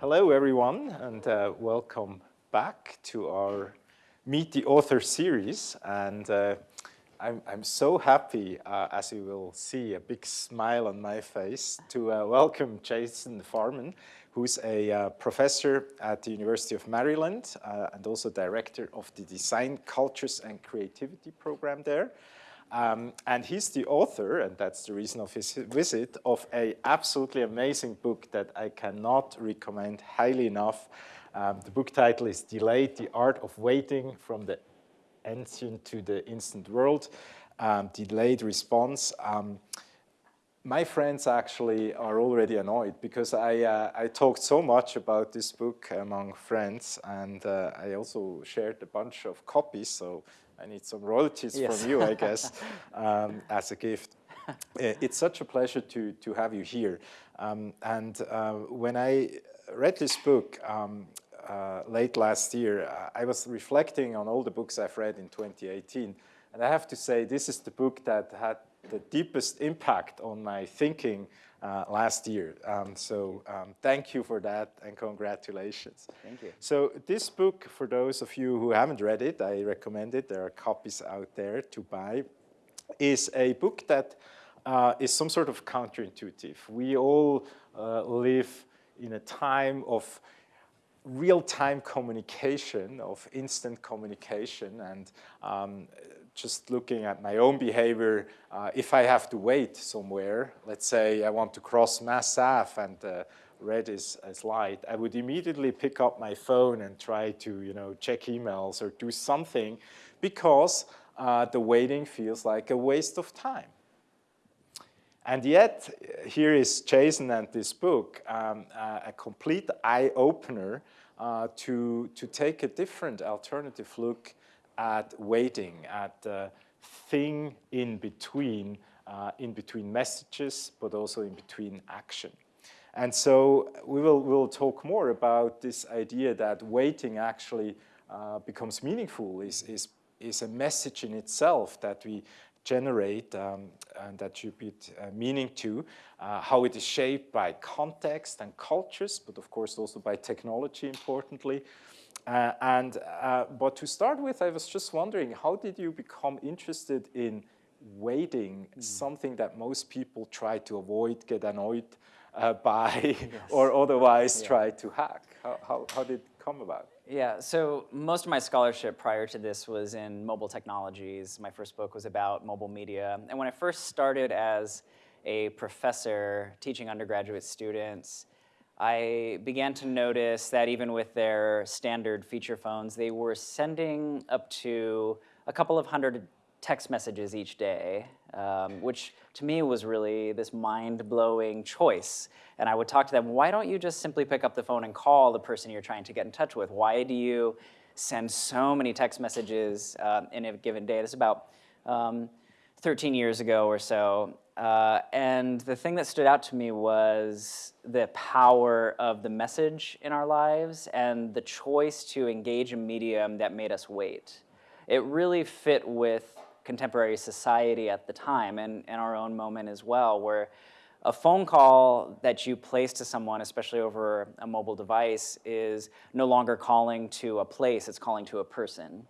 Hello, everyone, and uh, welcome back to our Meet the Author series. And uh, I'm, I'm so happy, uh, as you will see, a big smile on my face, to uh, welcome Jason Farman, who's a uh, professor at the University of Maryland uh, and also director of the Design, Cultures and Creativity program there. Um, and he's the author, and that's the reason of his visit, of a absolutely amazing book that I cannot recommend highly enough. Um, the book title is Delayed, The Art of Waiting from the Ancient to the Instant World, um, Delayed Response. Um, my friends actually are already annoyed because I, uh, I talked so much about this book among friends and uh, I also shared a bunch of copies, so I need some royalties yes. from you, I guess, um, as a gift. It's such a pleasure to, to have you here. Um, and uh, when I read this book um, uh, late last year, I was reflecting on all the books I've read in 2018. And I have to say, this is the book that had the deepest impact on my thinking uh, last year. Um, so um, thank you for that and congratulations. Thank you. So this book, for those of you who haven't read it, I recommend it. There are copies out there to buy, is a book that uh, is some sort of counterintuitive. We all uh, live in a time of real-time communication, of instant communication, and um, just looking at my own behavior, uh, if I have to wait somewhere, let's say I want to cross Mass Ave and uh, red is, is light, I would immediately pick up my phone and try to you know, check emails or do something because uh, the waiting feels like a waste of time. And yet, here is Jason and this book, um, uh, a complete eye-opener uh, to, to take a different alternative look at waiting, at the thing in between, uh, in between messages, but also in between action. And so we will we'll talk more about this idea that waiting actually uh, becomes meaningful, is, is, is a message in itself that we generate um, and attribute uh, meaning to, uh, how it is shaped by context and cultures, but of course also by technology importantly, uh, and, uh, but to start with, I was just wondering, how did you become interested in waiting, mm. something that most people try to avoid, get annoyed uh, by, yes. or otherwise yeah. try to hack? How, how, how did it come about? Yeah, so most of my scholarship prior to this was in mobile technologies. My first book was about mobile media. And when I first started as a professor teaching undergraduate students, I began to notice that even with their standard feature phones, they were sending up to a couple of hundred text messages each day, um, which to me was really this mind-blowing choice. And I would talk to them, why don't you just simply pick up the phone and call the person you're trying to get in touch with? Why do you send so many text messages uh, in a given day? This is about um, 13 years ago or so. Uh, and the thing that stood out to me was the power of the message in our lives and the choice to engage a medium that made us wait. It really fit with contemporary society at the time and, and our own moment as well, where a phone call that you place to someone, especially over a mobile device, is no longer calling to a place, it's calling to a person.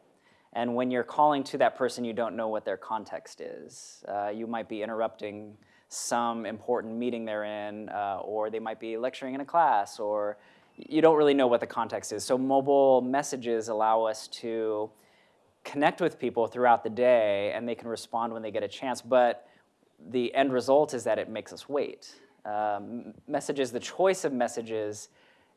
And when you're calling to that person, you don't know what their context is. Uh, you might be interrupting some important meeting they're in, uh, or they might be lecturing in a class, or you don't really know what the context is. So mobile messages allow us to connect with people throughout the day, and they can respond when they get a chance, but the end result is that it makes us wait. Um, messages, the choice of messages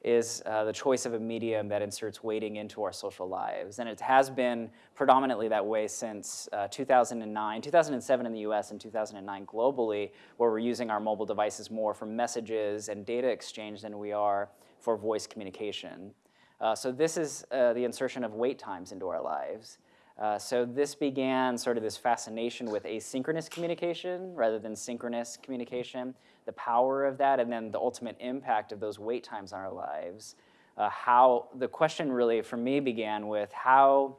is uh, the choice of a medium that inserts waiting into our social lives. And it has been predominantly that way since uh, 2009, 2007 in the US and 2009 globally, where we're using our mobile devices more for messages and data exchange than we are for voice communication. Uh, so this is uh, the insertion of wait times into our lives. Uh, so this began sort of this fascination with asynchronous communication rather than synchronous communication the power of that, and then the ultimate impact of those wait times on our lives. Uh, how the question really for me began with how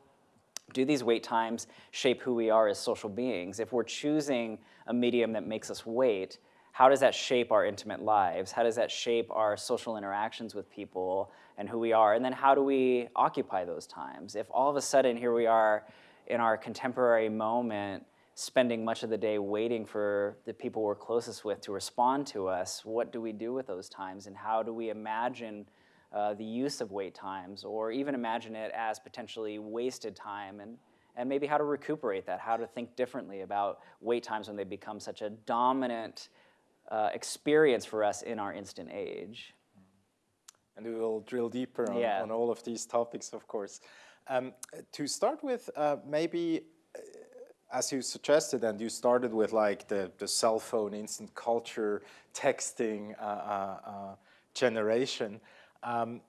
do these wait times shape who we are as social beings? If we're choosing a medium that makes us wait, how does that shape our intimate lives? How does that shape our social interactions with people and who we are? And then how do we occupy those times? If all of a sudden here we are in our contemporary moment, spending much of the day waiting for the people we're closest with to respond to us, what do we do with those times? And how do we imagine uh, the use of wait times or even imagine it as potentially wasted time and and maybe how to recuperate that, how to think differently about wait times when they become such a dominant uh, experience for us in our instant age. And we will drill deeper on, yeah. on all of these topics, of course. Um, to start with, uh, maybe as you suggested, and you started with like the, the cell phone, instant culture, texting uh, uh, uh generation. Um,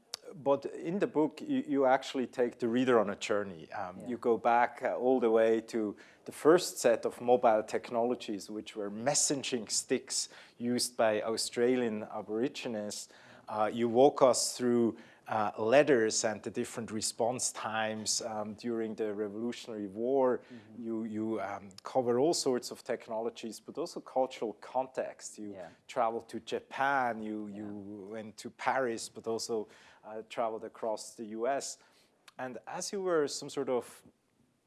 but in the book, you, you, actually take the reader on a journey. Um, yeah. You go back uh, all the way to the first set of mobile technologies, which were messaging sticks used by Australian Aborigines. Uh, you walk us through uh, letters and the different response times um, during the Revolutionary War. Mm -hmm. You, you um, cover all sorts of technologies, but also cultural context. You yeah. traveled to Japan, you, yeah. you went to Paris, but also uh, traveled across the US. And as you were some sort of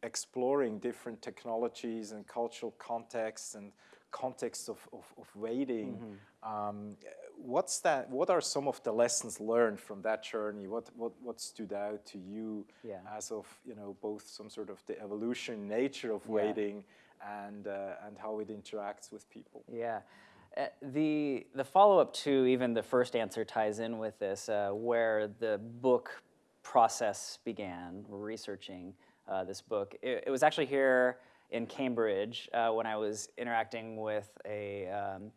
exploring different technologies and cultural contexts and contexts of, of, of waiting, mm -hmm. um, what's that, what are some of the lessons learned from that journey? What, what, what stood out to you yeah. as of, you know, both some sort of the evolution nature of waiting yeah. and, uh, and how it interacts with people? Yeah. Uh, the, the follow-up to even the first answer ties in with this, uh, where the book process began, researching uh, this book. It, it, was actually here in Cambridge uh, when I was interacting with a, um,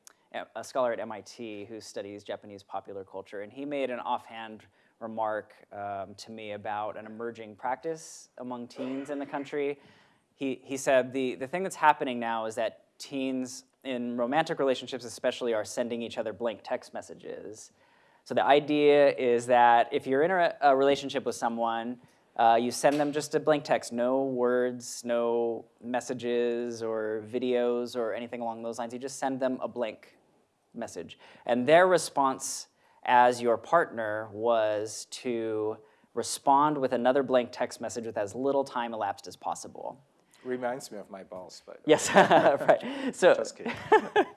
a scholar at MIT who studies Japanese popular culture, and he made an offhand remark um, to me about an emerging practice among teens in the country. He, he said, the, the thing that's happening now is that teens in romantic relationships especially are sending each other blank text messages. So the idea is that if you're in a, a relationship with someone, uh, you send them just a blank text, no words, no messages or videos or anything along those lines. You just send them a blank message. And their response as your partner was to respond with another blank text message with as little time elapsed as possible. Reminds me of my boss, but yes, right. So, just kidding.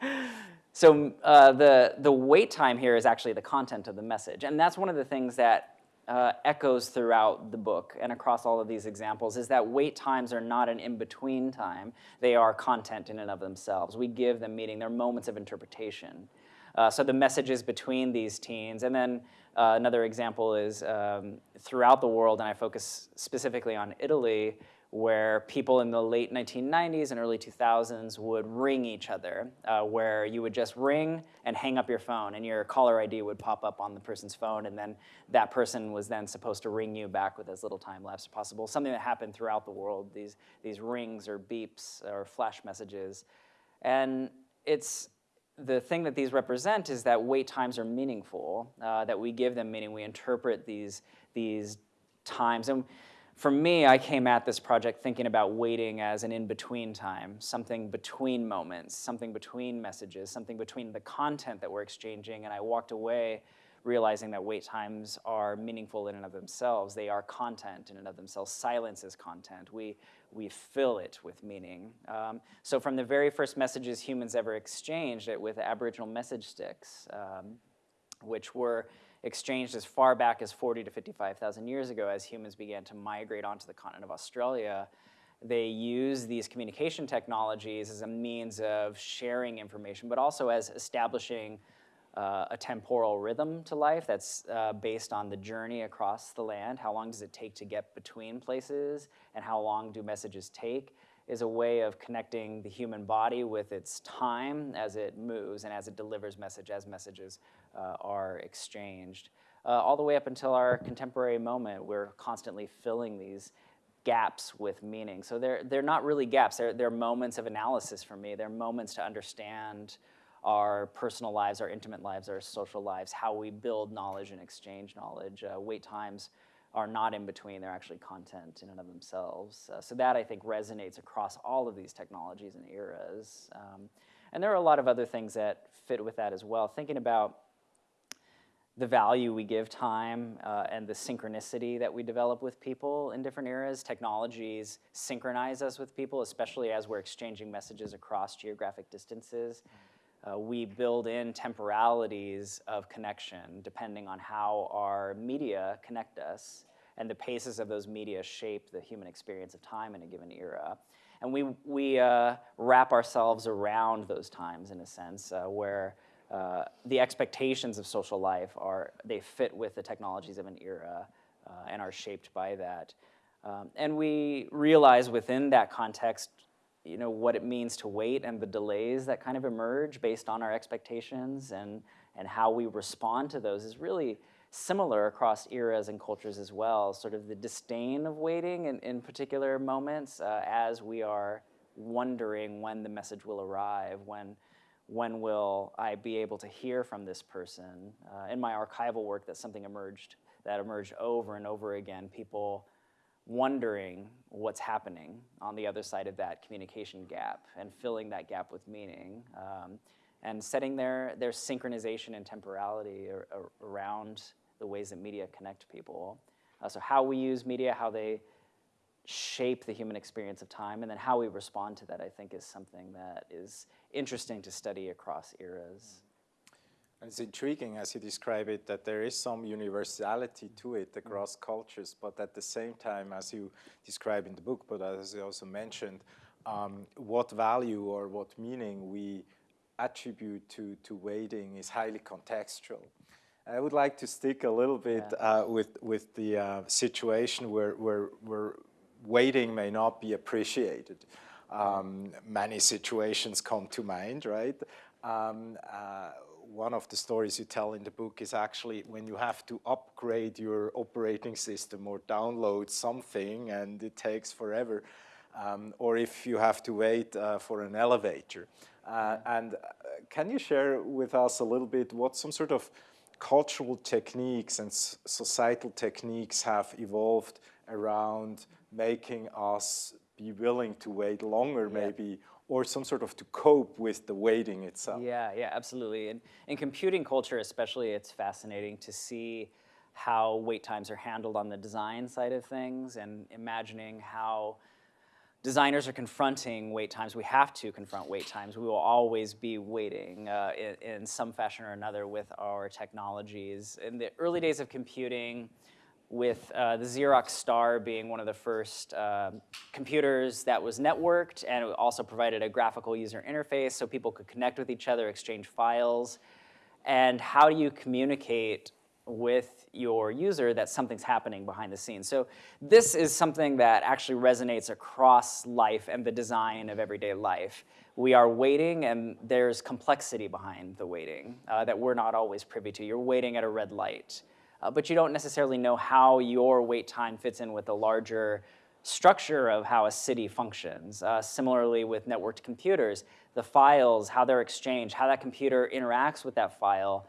so uh, the the wait time here is actually the content of the message, and that's one of the things that uh, echoes throughout the book and across all of these examples is that wait times are not an in-between time. They are content in and of themselves. We give them meaning. They're moments of interpretation. Uh, so the messages between these teens, and then uh, another example is um, throughout the world, and I focus specifically on Italy, where people in the late 1990s and early 2000s would ring each other, uh, where you would just ring and hang up your phone, and your caller ID would pop up on the person's phone, and then that person was then supposed to ring you back with as little time lapse as possible. Something that happened throughout the world, these, these rings or beeps or flash messages. And it's the thing that these represent is that wait times are meaningful, uh, that we give them meaning, we interpret these, these times. And for me, I came at this project thinking about waiting as an in-between time, something between moments, something between messages, something between the content that we're exchanging, and I walked away realizing that wait times are meaningful in and of themselves. They are content in and of themselves. Silence is content. We, we fill it with meaning. Um, so from the very first messages humans ever exchanged it with Aboriginal message sticks, um, which were exchanged as far back as 40 to 55,000 years ago as humans began to migrate onto the continent of Australia. They use these communication technologies as a means of sharing information, but also as establishing uh, a temporal rhythm to life that's uh, based on the journey across the land. How long does it take to get between places, and how long do messages take? Is a way of connecting the human body with its time as it moves and as it delivers message, as messages uh, are exchanged. Uh, all the way up until our contemporary moment, we're constantly filling these gaps with meaning. So they're, they're not really gaps, they're, they're moments of analysis for me. They're moments to understand our personal lives, our intimate lives, our social lives, how we build knowledge and exchange knowledge. Uh, wait times are not in between, they're actually content in and of themselves. Uh, so that I think resonates across all of these technologies and eras. Um, And there are a lot of other things that fit with that as well. Thinking about the value we give time uh, and the synchronicity that we develop with people in different eras. Technologies synchronize us with people, especially as we're exchanging messages across geographic distances. Uh, we build in temporalities of connection depending on how our media connect us and the paces of those media shape the human experience of time in a given era. And we, we uh, wrap ourselves around those times in a sense uh, where uh, the expectations of social life are, they fit with the technologies of an era uh, and are shaped by that. Um, and we realize within that context, you know, what it means to wait and the delays that kind of emerge based on our expectations and, and how we respond to those is really similar across eras and cultures as well. Sort of the disdain of waiting in, in particular moments uh, as we are wondering when the message will arrive, when when will I be able to hear from this person? Uh, in my archival work, that's something emerged that emerged over and over again. People wondering what's happening on the other side of that communication gap and filling that gap with meaning um, and setting their, their synchronization and temporality ar ar around the ways that media connect people. Uh, so how we use media, how they shape the human experience of time, and then how we respond to that, I think, is something that is interesting to study across eras. And it's intriguing, as you describe it, that there is some universality to it across mm. cultures, but at the same time, as you describe in the book, but as you also mentioned, um, what value or what meaning we attribute to, to waiting is highly contextual. I would like to stick a little bit yeah. uh, with, with the uh, situation where, where, where waiting may not be appreciated. Um, many situations come to mind, right? Um, uh, one of the stories you tell in the book is actually when you have to upgrade your operating system or download something and it takes forever, um, or if you have to wait uh, for an elevator. Uh, and uh, can you share with us a little bit what some sort of cultural techniques and societal techniques have evolved around making us be willing to wait longer yeah. maybe or some sort of to cope with the waiting itself. Yeah, yeah, absolutely. And in computing culture especially, it's fascinating to see how wait times are handled on the design side of things and imagining how designers are confronting wait times. We have to confront wait times. We will always be waiting uh, in, in, some fashion or another with our technologies. In the early days of computing, with uh, the Xerox Star being one of the first uh, computers that was networked and it also provided a graphical user interface so people could connect with each other, exchange files. And how do you communicate with your user that something's happening behind the scenes. So this is something that actually resonates across life and the design of everyday life. We are waiting and there's complexity behind the waiting uh, that we're not always privy to. You're waiting at a red light uh, but you don't necessarily know how your wait time fits in with the larger structure of how a city functions. Uh, similarly with networked computers, the files, how they're exchanged, how that computer interacts with that file,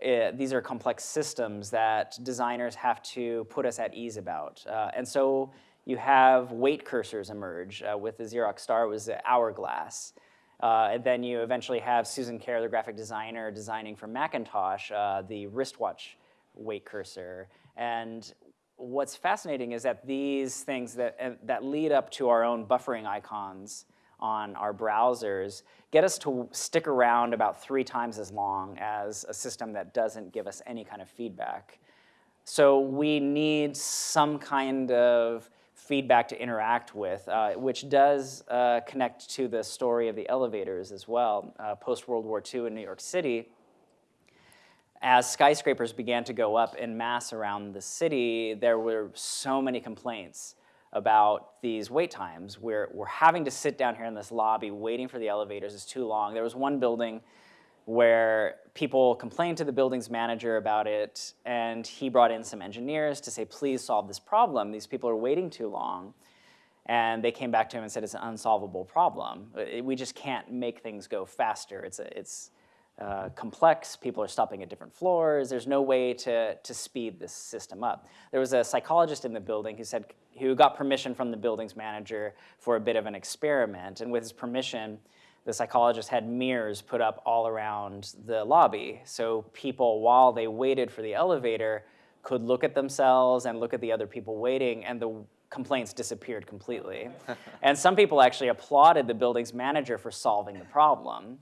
it, eh, these are complex systems that designers have to put us at ease about. Uh, and so you have wait cursors emerge. Uh, with the Xerox Star, was the hourglass. Uh, and then you eventually have Susan Kare, the graphic designer, designing for Macintosh, uh, the wristwatch wait cursor. And what's fascinating is that these things that, uh, that lead up to our own buffering icons on our browsers get us to stick around about three times as long as a system that doesn't give us any kind of feedback. So we need some kind of feedback to interact with, uh, which does uh, connect to the story of the elevators as well. Uh, Post-World War II in New York City, as skyscrapers began to go up in mass around the city, there were so many complaints about these wait times. We're, we're having to sit down here in this lobby waiting for the elevators It's too long. There was one building where people complained to the building's manager about it, and he brought in some engineers to say, please solve this problem. These people are waiting too long. And they came back to him and said, it's an unsolvable problem. We just can't make things go faster. It's, a, it's, uh, complex, people are stopping at different floors, there's no way to, to speed this system up. There was a psychologist in the building who said, who got permission from the building's manager for a bit of an experiment, and with his permission, the psychologist had mirrors put up all around the lobby. So people, while they waited for the elevator, could look at themselves and look at the other people waiting, and the complaints disappeared completely. and some people actually applauded the building's manager for solving the problem.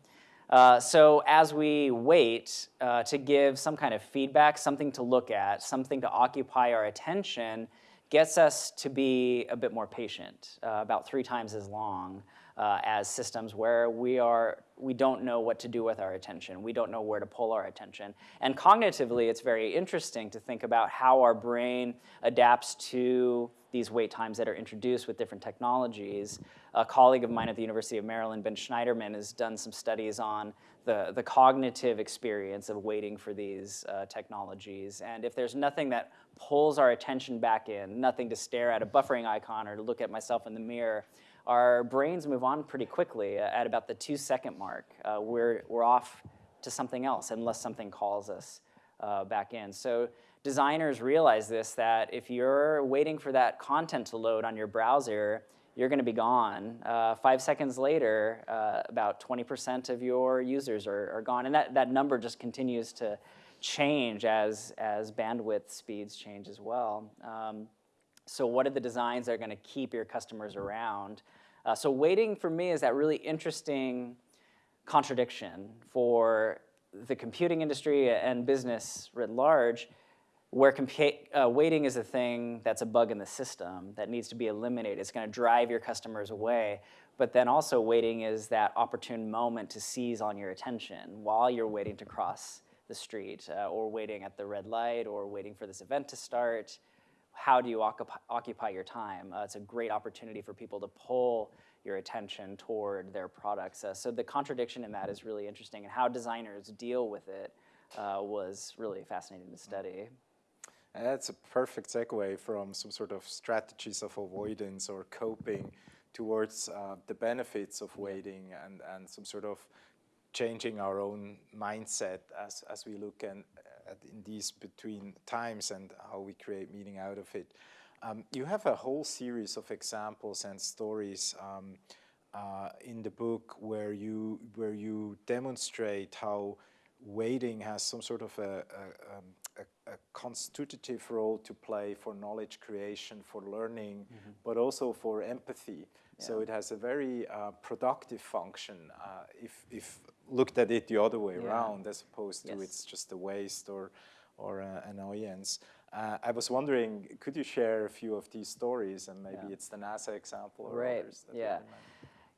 Uh, so as we wait uh, to give some kind of feedback, something to look at, something to occupy our attention, gets us to be a bit more patient, uh, about three times as long uh, as systems where we, are, we don't know what to do with our attention. We don't know where to pull our attention. And cognitively, it's very interesting to think about how our brain adapts to these wait times that are introduced with different technologies. A colleague of mine at the University of Maryland, Ben Shneiderman, has done some studies on the, the cognitive experience of waiting for these uh, technologies. And if there's nothing that pulls our attention back in, nothing to stare at a buffering icon or to look at myself in the mirror, our brains move on pretty quickly. At about the two second mark, uh, we're, we're off to something else unless something calls us uh, back in. So designers realize this, that if you're waiting for that content to load on your browser, you're going to be gone. Uh, five seconds later, uh, about 20% of your users are, are, gone. And that, that number just continues to change as, as bandwidth speeds change as well. Um, so what are the designs that are going to keep your customers around? Uh, so waiting for me is that really interesting contradiction for the computing industry and business writ large, where uh, waiting is a thing that's a bug in the system that needs to be eliminated. It's going to drive your customers away. But then also waiting is that opportune moment to seize on your attention while you're waiting to cross the street uh, or waiting at the red light or waiting for this event to start how do you occupy, your time? Uh, it's a great opportunity for people to pull your attention toward their products. Uh, so the contradiction in that is really interesting, and how designers deal with it uh, was really fascinating to study. That's a perfect segue from some sort of strategies of avoidance or coping towards uh, the benefits of waiting and, and some sort of changing our own mindset as, as we look and, in these between times and how we create meaning out of it. Um, you have a whole series of examples and stories um, uh, in the book where you where you demonstrate how waiting has some sort of a, a, um, a, a constitutive role to play for knowledge creation, for learning, mm -hmm. but also for empathy. Yeah. So it has a very uh, productive function uh, if, if looked at it the other way yeah. around as opposed to yes. it's just a waste or, or uh, annoyance. Uh, I was wondering, could you share a few of these stories and maybe yeah. it's the NASA example or right. others? yeah.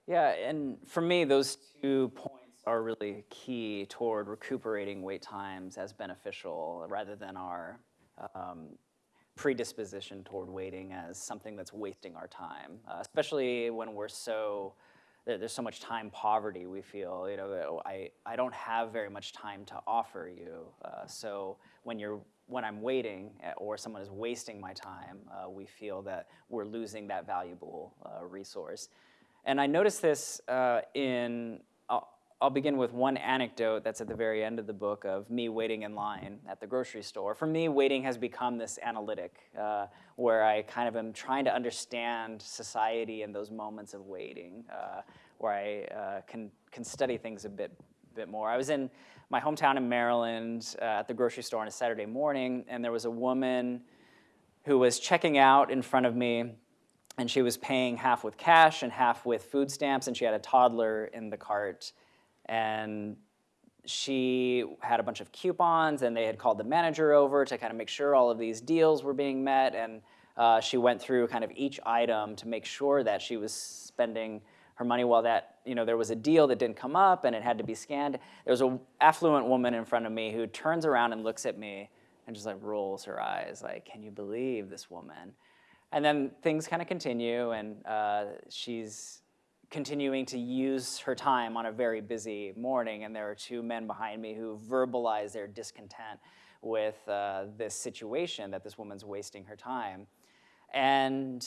Yeah, and for me, those two points are really key toward recuperating wait times as beneficial rather than our um, predisposition toward waiting as something that's wasting our time, uh, especially when we're so there's so much time poverty we feel you know I, I don't have very much time to offer you. Uh, so when you're when I'm waiting eh, or someone is wasting my time uh, we feel that we're losing that valuable uh, resource. And I noticed this uh, in I'll begin with one anecdote that's at the very end of the book of me waiting in line at the grocery store. For me, waiting has become this analytic uh, where I kind of am trying to understand society in those moments of waiting, uh, where I uh, can, can study things a bit, bit more. I was in my hometown in Maryland uh, at the grocery store on a Saturday morning, and there was a woman who was checking out in front of me and she was paying half with cash and half with food stamps, and she had a toddler in the cart and she had a bunch of coupons and they had called the manager over to kind of make sure all of these deals were being met and uh, she went through kind of each item to make sure that she was spending her money while that, you know, there was a deal that didn't come up and it had to be scanned. There was an affluent woman in front of me who turns around and looks at me and just like rolls her eyes like, can you believe this woman? And then things kind of continue and uh, she's continuing to use her time on a very busy morning, and there are two men behind me who verbalize their discontent with uh, this situation that this woman's wasting her time. And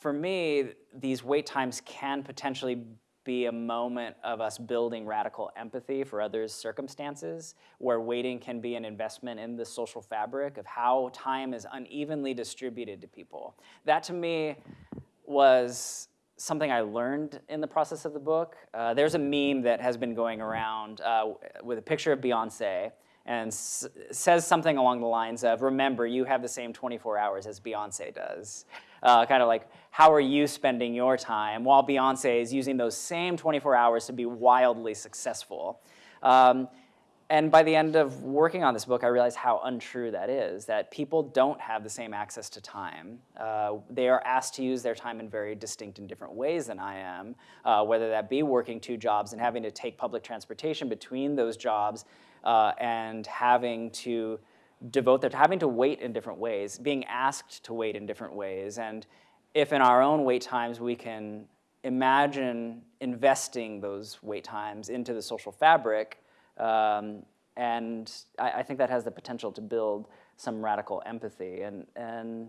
for me, these wait times can potentially be a moment of us building radical empathy for others' circumstances, where waiting can be an investment in the social fabric of how time is unevenly distributed to people. That to me was something I learned in the process of the book. Uh, there's a meme that has been going around uh, with a picture of Beyonce and says something along the lines of, remember, you have the same 24 hours as Beyonce does. Uh, kind of like, how are you spending your time while Beyonce is using those same 24 hours to be wildly successful? Um, and by the end of working on this book, I realized how untrue that is, that people don't have the same access to time. Uh, they are asked to use their time in very distinct and different ways than I am, uh, whether that be working two jobs and having to take public transportation between those jobs uh, and having to devote their, having to wait in different ways, being asked to wait in different ways. And if in our own wait times we can imagine investing those wait times into the social fabric, um, and I, I, think that has the potential to build some radical empathy. And, and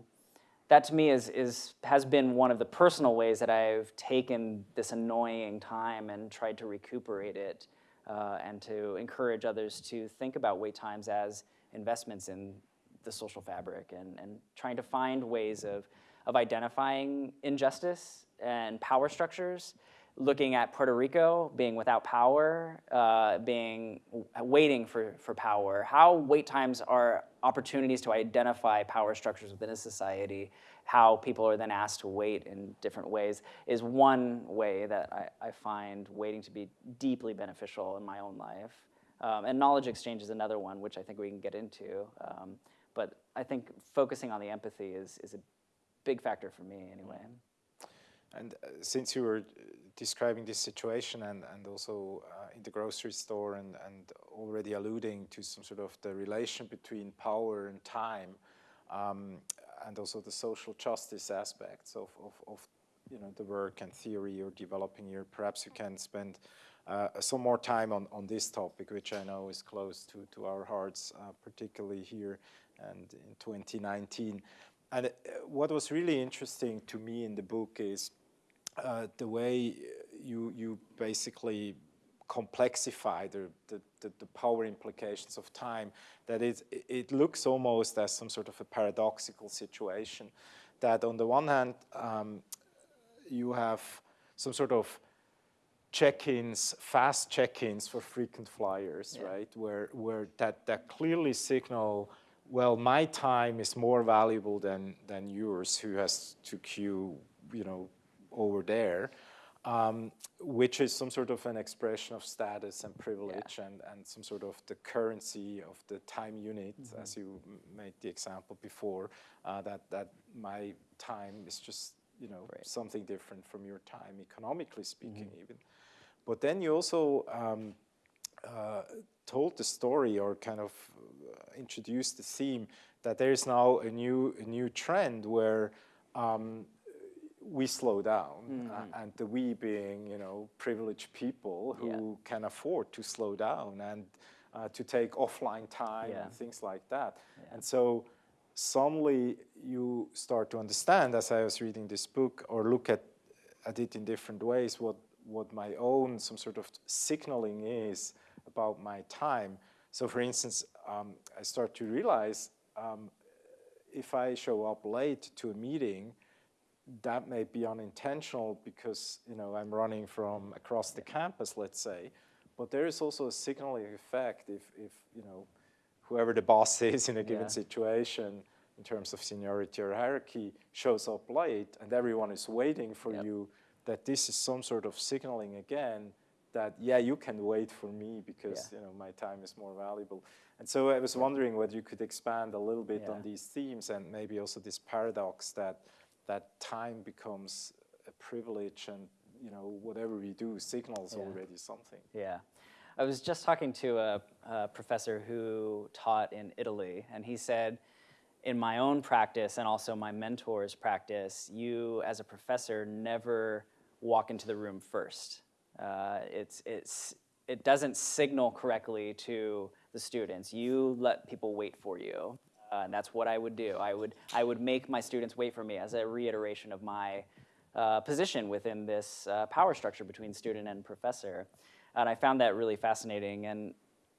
that to me is, is, has been one of the personal ways that I've taken this annoying time and tried to recuperate it uh, and to encourage others to think about wait times as investments in the social fabric and, and trying to find ways of, of identifying injustice and power structures looking at Puerto Rico being without power, uh, being waiting for, for power, how wait times are opportunities to identify power structures within a society, how people are then asked to wait in different ways is one way that I, I find waiting to be deeply beneficial in my own life. Um, and knowledge exchange is another one, which I think we can get into. Um, but I think focusing on the empathy is, is a big factor for me anyway. And uh, since you were describing this situation and, and also uh, in the grocery store and, and already alluding to some sort of the relation between power and time um, and also the social justice aspects of, of, of, you know, the work and theory you're developing here, perhaps you can spend uh, some more time on, on this topic, which I know is close to, to our hearts, uh, particularly here and in 2019. And uh, what was really interesting to me in the book is uh, the way you, you basically complexify the, the, the, the, power implications of time, that it, it looks almost as some sort of a paradoxical situation. That on the one hand, um, you have some sort of check-ins, fast check-ins for frequent flyers, yeah. right? Where, where that, that clearly signal, well, my time is more valuable than, than yours who has to queue, you know, over there, um, which is some sort of an expression of status and privilege yeah. and, and some sort of the currency of the time unit, mm -hmm. as you made the example before, uh, that, that my time is just, you know, right. something different from your time, economically speaking mm -hmm. even. But then you also um, uh, told the story or kind of uh, introduced the theme that there is now a new, a new trend where um, we slow down, mm -hmm. uh, and the we being, you know, privileged people who yeah. can afford to slow down and uh, to take offline time yeah. and things like that. Yeah. And so suddenly you start to understand, as I was reading this book, or look at, at it in different ways, what, what my own some sort of signaling is about my time. So for instance, um, I start to realize um, if I show up late to a meeting, that may be unintentional because you know I'm running from across the campus, let's say, but there is also a signaling effect if, if you know whoever the boss is in a given yeah. situation in terms of seniority or hierarchy shows up late and everyone is waiting for yep. you, that this is some sort of signaling again that yeah you can wait for me because yeah. you know my time is more valuable. And so I was wondering whether you could expand a little bit yeah. on these themes and maybe also this paradox that that time becomes a privilege and you know whatever we do signals yeah. already something. Yeah. I was just talking to a, a, professor who taught in Italy, and he said, in my own practice and also my mentor's practice, you as a professor never walk into the room first. Uh, it's, it's, it doesn't signal correctly to the students. You let people wait for you. Uh, and that's what I would do. I would, I would make my students wait for me as a reiteration of my uh, position within this uh, power structure between student and professor. And I found that really fascinating. And,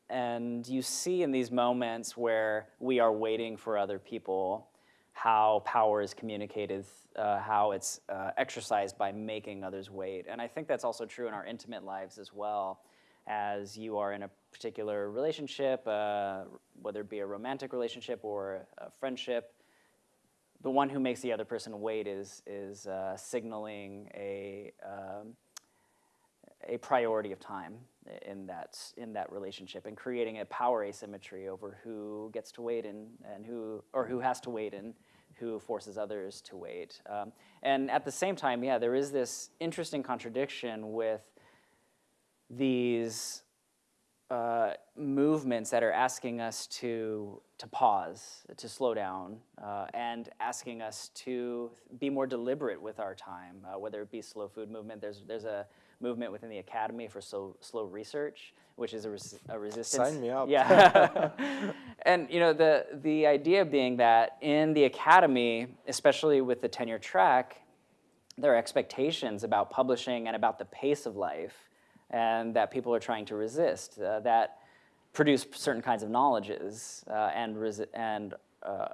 and you see in these moments where we are waiting for other people, how power is communicated, uh, how it's uh, exercised by making others wait. And I think that's also true in our intimate lives as well, as you are in a particular relationship, uh, whether it be a romantic relationship or a friendship, the one who makes the other person wait is, is uh, signaling a, um, a priority of time in that, in that relationship and creating a power asymmetry over who gets to wait and, and who, or who has to wait and who forces others to wait. Um, and at the same time, yeah, there is this interesting contradiction with these uh, movements that are asking us to, to pause, to slow down, uh, and asking us to be more deliberate with our time, uh, whether it be slow food movement. There's, there's a movement within the Academy for slow, slow research, which is a, res a resistance. Sign me up. Yeah. and you know, the, the idea being that in the Academy, especially with the tenure track, there are expectations about publishing and about the pace of life and that people are trying to resist, uh, that produce certain kinds of knowledges uh, and, and uh,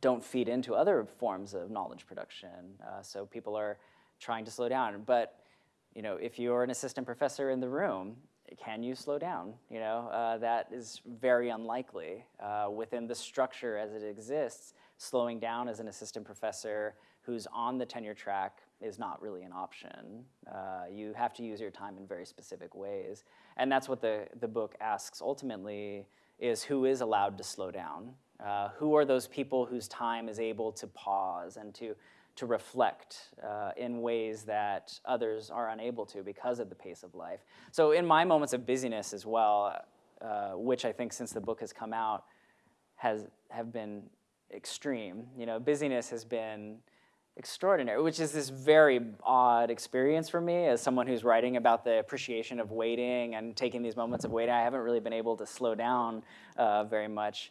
don't feed into other forms of knowledge production. Uh, so people are trying to slow down. But you know, if you're an assistant professor in the room, can you slow down? You know, uh, that is very unlikely. Uh, within the structure as it exists, slowing down as an assistant professor who's on the tenure track is not really an option. Uh, you have to use your time in very specific ways. And that's what the, the book asks ultimately is who is allowed to slow down? Uh, who are those people whose time is able to pause and to, to reflect uh, in ways that others are unable to because of the pace of life? So in my moments of busyness as well, uh, which I think since the book has come out has have been extreme. You know, busyness has been extraordinary, which is this very odd experience for me as someone who's writing about the appreciation of waiting and taking these moments of waiting. I haven't really been able to slow down uh, very much.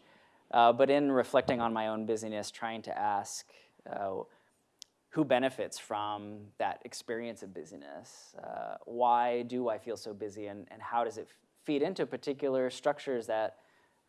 Uh, but in reflecting on my own busyness, trying to ask uh, who benefits from that experience of busyness? Uh, why do I feel so busy and, and how does it feed into particular structures that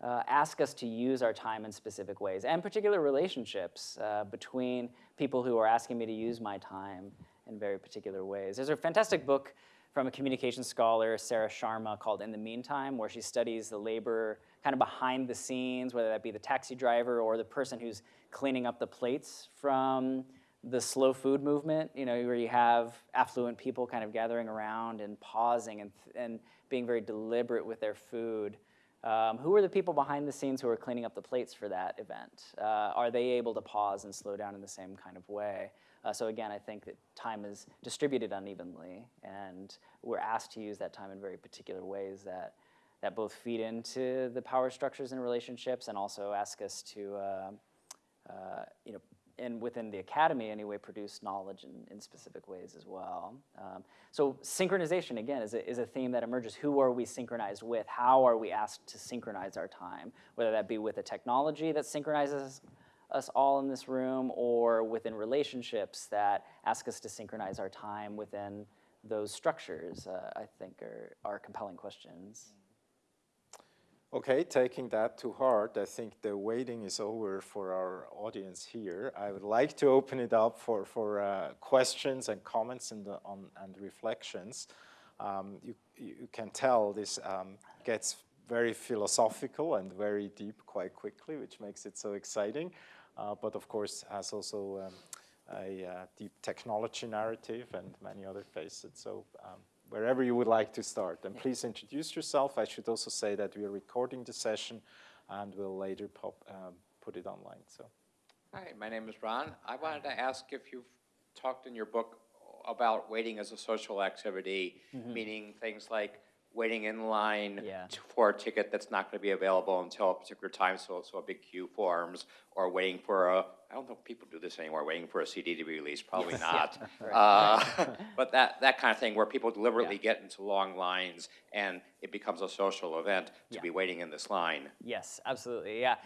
uh, ask us to use our time in specific ways, and particular relationships uh, between people who are asking me to use my time in very particular ways. There's a fantastic book from a communication scholar, Sarah Sharma, called In the Meantime, where she studies the labor kind of behind the scenes, whether that be the taxi driver or the person who's cleaning up the plates from the slow food movement, you know, where you have affluent people kind of gathering around and pausing and, and being very deliberate with their food. Um, who are the people behind the scenes who are cleaning up the plates for that event? Uh, are they able to pause and slow down in the same kind of way? Uh, so again, I think that time is distributed unevenly, and we're asked to use that time in very particular ways that, that both feed into the power structures and relationships and also ask us to uh, uh you know, and within the academy anyway, produce knowledge in, in specific ways as well. Um, so synchronization, again, is a, is a theme that emerges. Who are we synchronized with? How are we asked to synchronize our time? Whether that be with a technology that synchronizes us all in this room or within relationships that ask us to synchronize our time within those structures, uh, I think are, are compelling questions. Okay, taking that to heart, I think the waiting is over for our audience here. I would like to open it up for, for uh, questions and comments and, on, and reflections. Um, you, you can tell this um, gets very philosophical and very deep quite quickly, which makes it so exciting. Uh, but of course has also um, a uh, deep technology narrative and many other facets. So um, wherever you would like to start. And please introduce yourself. I should also say that we are recording the session and we'll later pop, um, put it online. So. Hi, my name is Ron. I wanted to ask if you've talked in your book about waiting as a social activity, mm -hmm. meaning things like waiting in line yeah. for a ticket that's not going to be available until a particular time, so, so a big queue forms, or waiting for a, I don't know if people do this anymore, waiting for a CD to be released, probably not. uh, but that, that kind of thing where people deliberately yeah. get into long lines and it becomes a social event to be waiting in this line. Yes, absolutely, yeah.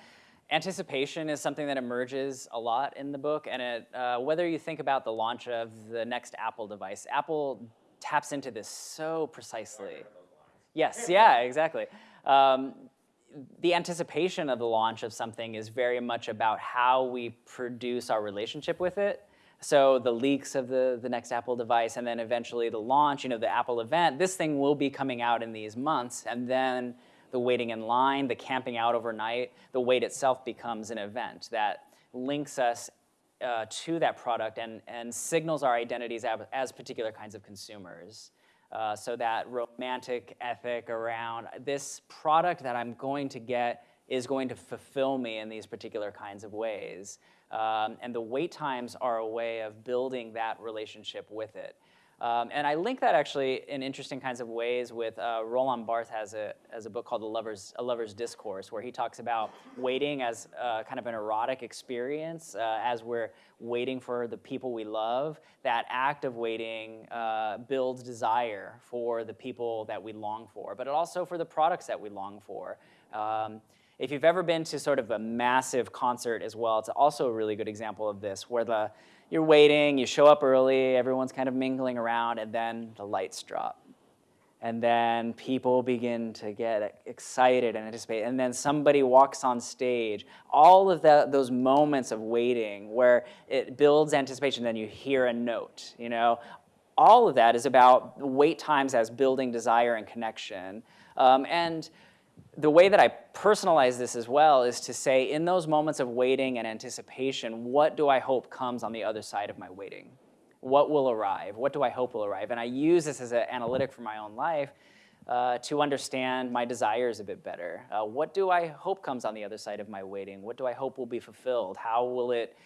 Anticipation is something that emerges a lot in the book, and it, uh, whether you think about the launch of the next Apple device, Apple taps into this so precisely. Yes, yeah, exactly. Um, the anticipation of the launch of something is very much about how we produce our relationship with it. So the leaks of the, the next Apple device and then eventually the launch, you know, the Apple event, this thing will be coming out in these months and then the waiting in line, the camping out overnight, the wait itself becomes an event that links us uh, to that product and, and signals our identities as, as particular kinds of consumers. Uh, so that romantic ethic around this product that I'm going to get is going to fulfill me in these particular kinds of ways. Um, and the wait times are a way of building that relationship with it. Um, and I link that actually in interesting kinds of ways with uh, Roland Barthes has a, has a book called The Lover's, A Lover's Discourse, where he talks about waiting as uh, kind of an erotic experience uh, as we're waiting for the people we love. That act of waiting uh, builds desire for the people that we long for, but also for the products that we long for. Um, if you've ever been to sort of a massive concert as well, it's also a really good example of this, where the you're waiting, you show up early, everyone's kind of mingling around, and then the lights drop. And then people begin to get excited and anticipate. And then somebody walks on stage. All of the, those moments of waiting where it builds anticipation, then you hear a note, you know. All of that is about wait times as building desire and connection. Um, and the way that I personalize this as well is to say, in those moments of waiting and anticipation, what do I hope comes on the other side of my waiting? What will arrive? What do I hope will arrive? And I use this as an analytic for my own life uh, to understand my desires a bit better. Uh, what do I hope comes on the other side of my waiting? What do I hope will be fulfilled? How will it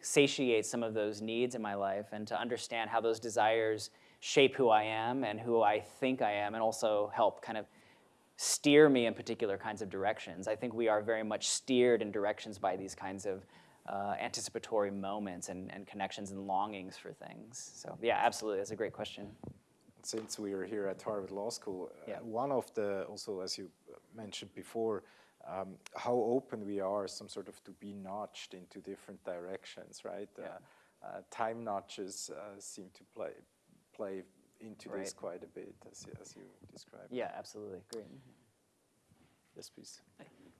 satiate some of those needs in my life? And to understand how those desires shape who I am and who I think I am, and also help kind of steer me in particular kinds of directions. I think we are very much steered in directions by these kinds of uh, anticipatory moments and, and connections and longings for things. So yeah, absolutely, that's a great question. Since we are here at Harvard Law School, uh, yeah. uh, one of the, also as you mentioned before, um, how open we are some sort of to be notched into different directions, right? Yeah. Uh, uh time notches uh, seem to play, play into right. this quite a bit, as, as you described. Yeah, absolutely. Great. Yes, please.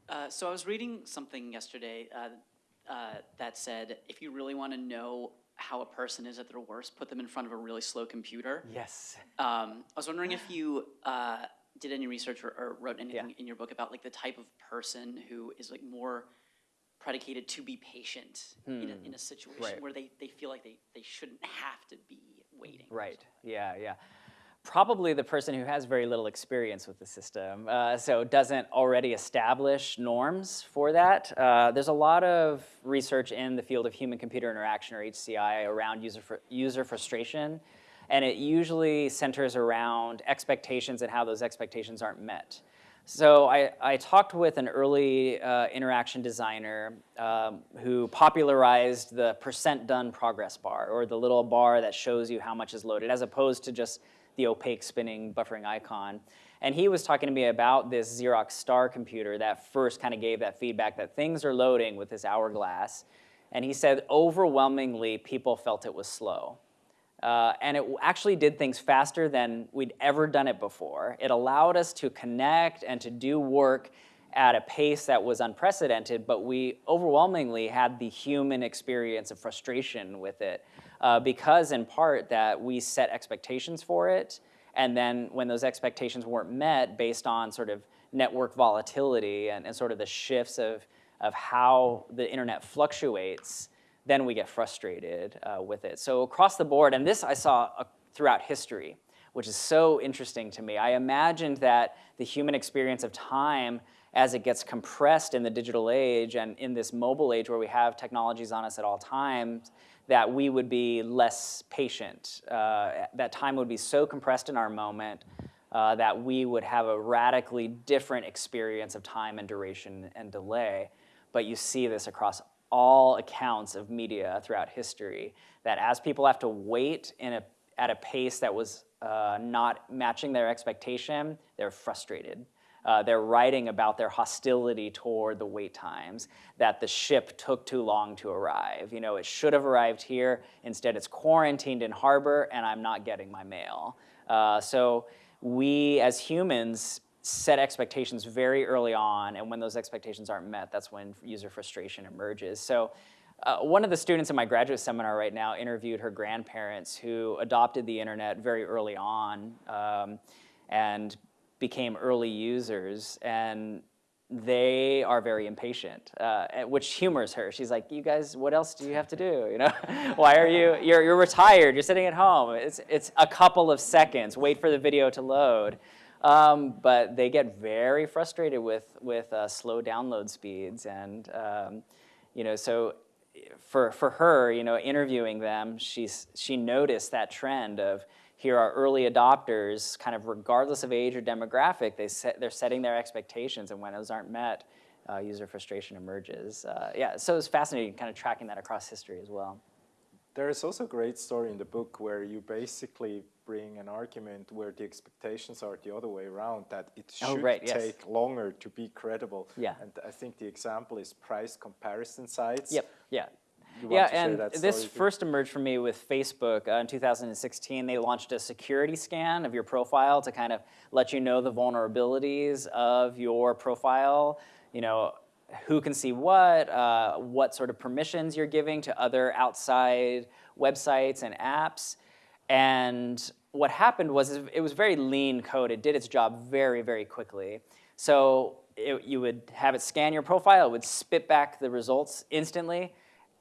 Uh, so I was reading something yesterday uh, uh, that said, if you really want to know how a person is at their worst, put them in front of a really slow computer. Yes. Um, I was wondering if you uh, did any research or, or wrote anything yeah. in your book about like the type of person who is like more predicated to be patient hmm. in, a, hmm. in, a, situation right. where they, they feel like they, they shouldn't have to be waiting. Right, yeah, yeah. Probably the person who has very little experience with the system, uh, so doesn't already establish norms for that. Uh, there's a lot of research in the field of human-computer interaction, or HCI, around user, fr user frustration, and it usually centers around expectations and how those expectations aren't met. So I, I talked with an early uh, interaction designer um, who popularized the percent done progress bar, or the little bar that shows you how much is loaded, as opposed to just the opaque spinning buffering icon. And he was talking to me about this Xerox Star computer that first kind of gave that feedback that things are loading with this hourglass. And he said overwhelmingly people felt it was slow. Uh, and it actually did things faster than we'd ever done it before. It allowed us to connect and to do work at a pace that was unprecedented, but we overwhelmingly had the human experience of frustration with it uh, because in part that we set expectations for it, and then when those expectations weren't met based on sort of network volatility and, and sort of the shifts of, of how the internet fluctuates, then we get frustrated uh, with it. So across the board, and this I saw uh, throughout history, which is so interesting to me. I imagined that the human experience of time as it gets compressed in the digital age and in this mobile age where we have technologies on us at all times, that we would be less patient. Uh, that time would be so compressed in our moment uh, that we would have a radically different experience of time and duration and delay. But you see this across all accounts of media throughout history, that as people have to wait in a, at a pace that was uh, not matching their expectation, they're frustrated. Uh, they're writing about their hostility toward the wait times, that the ship took too long to arrive. You know, it should have arrived here, instead it's quarantined in harbor and I'm not getting my mail. Uh, so we as humans set expectations very early on, and when those expectations aren't met, that's when user frustration emerges. So uh, one of the students in my graduate seminar right now interviewed her grandparents who adopted the internet very early on um, and became early users. And they are very impatient, uh, which humors her. She's like, "You guys, what else do you have to do? You know, why are you? You're you're retired. You're sitting at home. It's it's a couple of seconds. Wait for the video to load." Um, but they get very frustrated with with uh, slow download speeds, and um, you know, so for for her, you know, interviewing them, she's she noticed that trend of here are early adopters, kind of regardless of age or demographic, they set, they're setting their expectations, and when those aren't met, uh, user frustration emerges. Uh, yeah, so it's fascinating kind of tracking that across history as well. There is also a great story in the book where you basically bring an argument where the expectations are the other way around, that it oh, should oh, right, take yes. longer to be credible. Yeah. And I think the example is price comparison sites. Yep, yeah yeah, and this first emerged for me with Facebook uh, in 2016. They launched a security scan of your profile to kind of let you know the vulnerabilities of your profile. You know, who can see what, uh, what sort of permissions you're giving to other outside websites and apps. And what happened was it was very lean code. It did its job very, very quickly. So it, you would have it scan your profile, it would spit back the results instantly,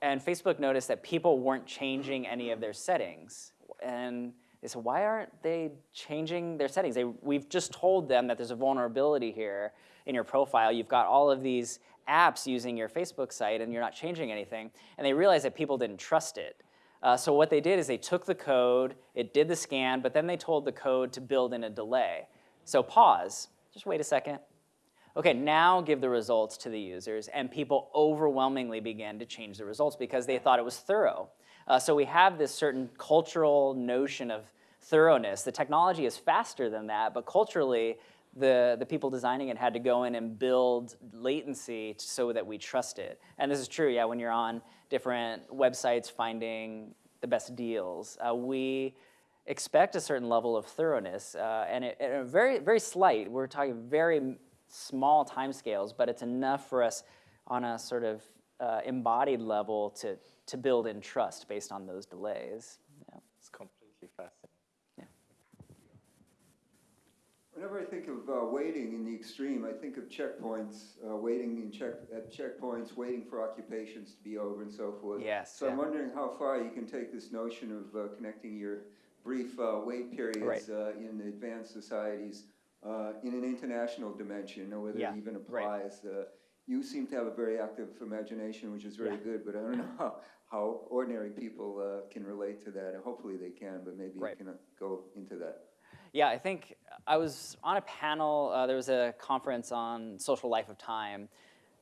and Facebook noticed that people weren't changing any of their settings. And they said, why aren't they changing their settings? They, we've just told them that there's a vulnerability here in your profile. You've got all of these apps using your Facebook site and you're not changing anything. And they realized that people didn't trust it. Uh, so what they did is they took the code, it did the scan, but then they told the code to build in a delay. So pause, just wait a second, Okay, now give the results to the users, and people overwhelmingly began to change the results because they thought it was thorough. Uh, so we have this certain cultural notion of thoroughness. The technology is faster than that, but culturally, the, the people designing it had to go in and build latency so that we trust it. And this is true, yeah, when you're on different websites finding the best deals. Uh, we expect a certain level of thoroughness, uh, and, it, and very, very slight. We're talking very small timescales, but it's enough for us on a sort of uh, embodied level to, to build in trust based on those delays. Yeah. It's completely fascinating. Yeah. Whenever I think of uh, waiting in the extreme, I think of checkpoints, uh, waiting in check at checkpoints, waiting for occupations to be over and so forth. Yes. So yeah. I'm wondering how far you can take this notion of uh, connecting your brief uh, wait periods right. Uh, in advanced societies uh, in an international dimension, or whether yeah, it even applies. Right. Uh, you seem to have a very active imagination, which is very yeah. good, but I don't know how, how ordinary people uh, can relate to that. And hopefully they can, but maybe right. you can go into that. Yeah, I think I was on a panel, uh, there was a conference on social life of time,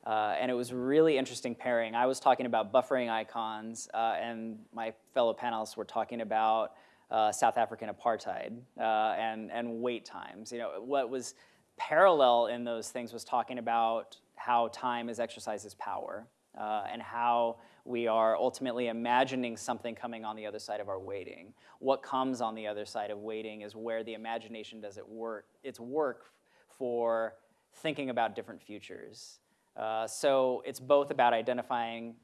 uh, and it was really interesting pairing. I was talking about buffering icons, uh, and my fellow panelists were talking about uh, South African apartheid uh, and, and wait times. You know, what was parallel in those things was talking about how time is exercised as power uh, and how we are ultimately imagining something coming on the other side of our waiting. What comes on the other side of waiting is where the imagination does it work, its work for thinking about different futures. Uh, so it's both about identifying